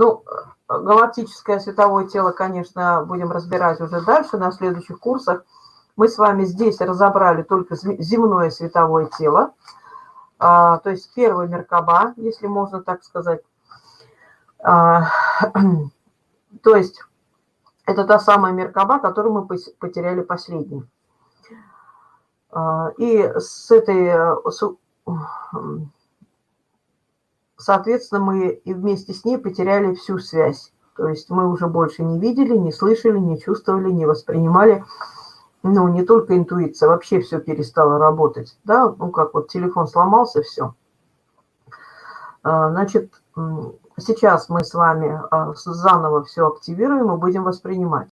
Ну, галактическое световое тело, конечно, будем разбирать уже дальше на следующих курсах. Мы с вами здесь разобрали только земное световое тело, а, то есть первый Меркаба, если можно так сказать. А, то есть это та самая Меркаба, которую мы потеряли последней. А, и с этой, соответственно, мы и вместе с ней потеряли всю связь. То есть мы уже больше не видели, не слышали, не чувствовали, не воспринимали. Ну, не только интуиция, вообще все перестало работать. Да, ну как вот телефон сломался, все. А, значит, сейчас мы с вами а, заново все активируем и будем воспринимать.